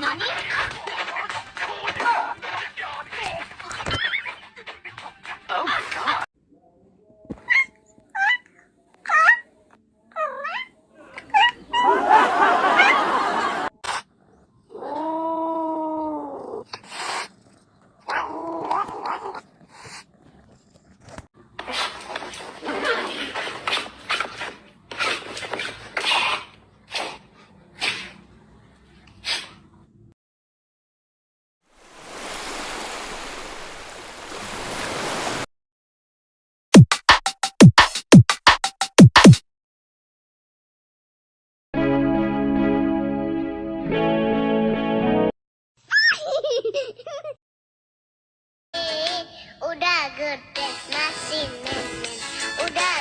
何？Udah gede masih nemen Udah